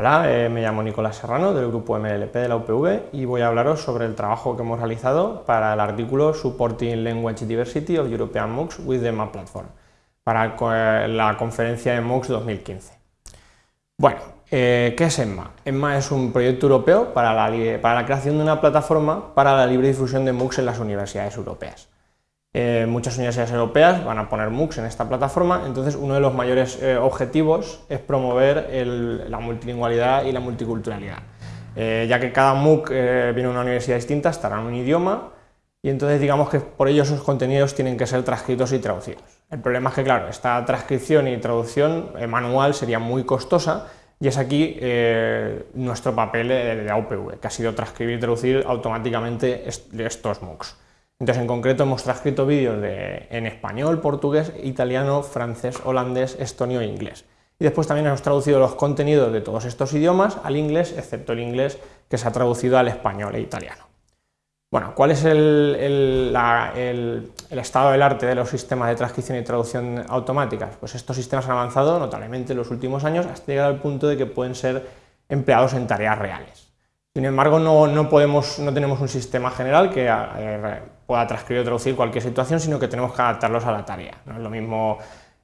Hola, eh, me llamo Nicolás Serrano del grupo MLP de la UPV y voy a hablaros sobre el trabajo que hemos realizado para el artículo Supporting Language Diversity of European MOOCs with the EMMA Platform para eh, la conferencia de MOOCs 2015. Bueno, eh, ¿qué es EMMA? EMMA es un proyecto europeo para la creación de una plataforma para la libre difusión de MOOCs en las universidades europeas. Eh, muchas universidades europeas van a poner MOOCs en esta plataforma, entonces uno de los mayores eh, objetivos es promover la multilingüalidad y la multiculturalidad, eh, ya que cada MOOC viene de una universidad distinta, estará en un idioma, y entonces digamos que por ello esos contenidos tienen que ser transcritos y traducidos. El problema es que, claro, esta transcripción y traducción manual sería muy costosa, y es aquí nuestro papel de, la UPV, que ha sido transcribir y traducir automáticamente estos MOOCs. Entonces, en concreto, hemos transcrito vídeos en español, portugués, italiano, francés, holandés, estonio e inglés. Y después también hemos traducido los contenidos de todos estos idiomas al inglés, excepto el inglés que se ha traducido al español e italiano. Bueno, ¿cuál es el, estado del arte de los sistemas de transcripción y traducción automáticas? Pues estos sistemas han avanzado notablemente en los últimos años hasta llegar al punto de que pueden ser empleados en tareas reales. Sin embargo, no, tenemos un sistema general que eh, pueda transcribir o traducir cualquier situación, sino que tenemos que adaptarlos a la tarea. No es lo mismo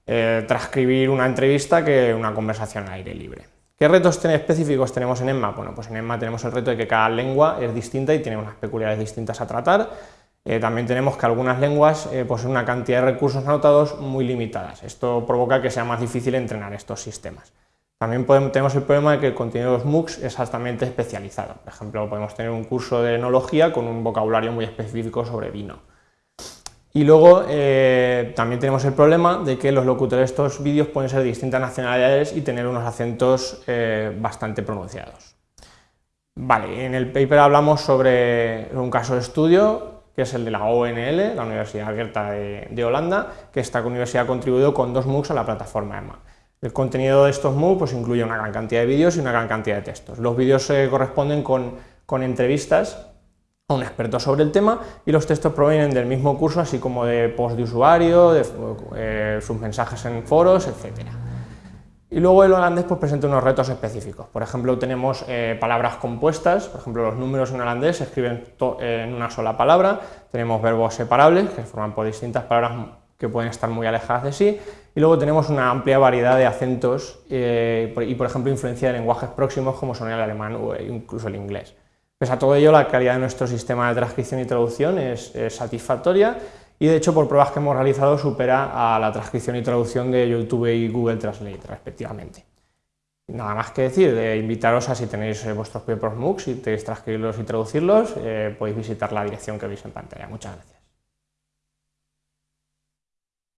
eh, transcribir una entrevista que una conversación al aire libre. ¿Qué retos específicos tenemos en EMMA? Bueno, pues en EMMA tenemos el reto de que cada lengua es distinta y tiene unas peculiaridades distintas a tratar. Eh, también tenemos que algunas lenguas eh, poseen una cantidad de recursos anotados muy limitadas. Esto provoca que sea más difícil entrenar estos sistemas. También tenemos el problema de que el contenido de los MOOCs es altamente especializado. Por ejemplo, podemos tener un curso de enología con un vocabulario muy específico sobre vino. Y luego eh, también tenemos el problema de que los locutores de estos vídeos pueden ser de distintas nacionalidades y tener unos acentos eh, bastante pronunciados. Vale, en el paper hablamos sobre un caso de estudio que es el de la ONL, la Universidad Abierta de, de Holanda, que esta universidad ha contribuido con dos MOOCs a la plataforma EMA. El contenido de estos MOOC pues, incluye una gran cantidad de vídeos y una gran cantidad de textos. Los vídeos se corresponden con, entrevistas a un experto sobre el tema y los textos provienen del mismo curso, así como de post de usuario, de eh, sus mensajes en foros, etc. Y luego el holandés pues, presenta unos retos específicos. Por ejemplo, tenemos eh, palabras compuestas, por ejemplo, los números en holandés se escriben en una sola palabra, tenemos verbos separables, que forman por distintas palabras que pueden estar muy alejadas de sí, y luego tenemos una amplia variedad de acentos eh, y, por ejemplo, influencia de lenguajes próximos como son el alemán o incluso el inglés. Pese a todo ello, la calidad de nuestro sistema de transcripción y traducción es, satisfactoria y, de hecho, por pruebas que hemos realizado, supera a la transcripción y traducción de YouTube y Google Translate, respectivamente. Nada más que decir, de invitaros a si tenéis eh, vuestros propios MOOCs y tenéis transcribirlos y traducirlos, eh, podéis visitar la dirección que veis en pantalla. Muchas gracias.